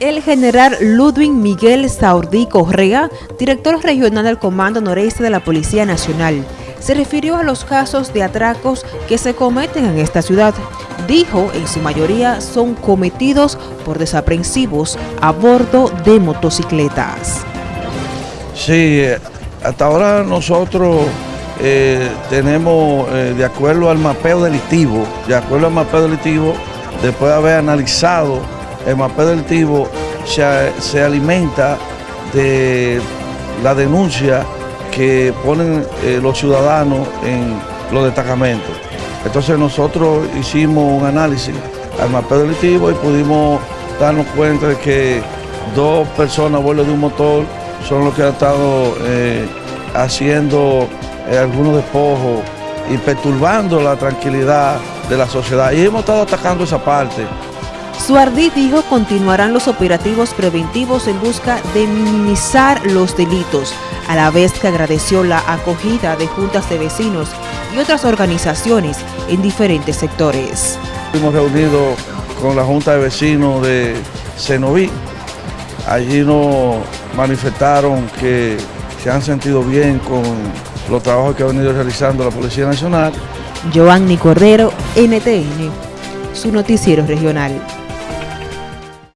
El general Ludwig Miguel Saurdí Correa, director regional del Comando Noreste de la Policía Nacional, se refirió a los casos de atracos que se cometen en esta ciudad. Dijo, en su mayoría son cometidos por desaprensivos a bordo de motocicletas. Sí, hasta ahora nosotros eh, tenemos, eh, de acuerdo al mapeo delictivo, de acuerdo al mapeo delictivo, después de haber analizado el mapeo delictivo se, alimenta de la denuncia que ponen eh, los ciudadanos en los destacamentos. Entonces nosotros hicimos un análisis al mapeo delictivo y pudimos darnos cuenta de que dos personas a de un motor son los que han estado eh, haciendo eh, algunos despojos y perturbando la tranquilidad de la sociedad. Y hemos estado atacando esa parte. Suardí dijo continuarán los operativos preventivos en busca de minimizar los delitos, a la vez que agradeció la acogida de juntas de vecinos y otras organizaciones en diferentes sectores. Hemos reunido con la Junta de Vecinos de Cenoví. Allí nos manifestaron que se han sentido bien con los trabajos que ha venido realizando la Policía Nacional. Joanny Cordero, NTN, su noticiero regional.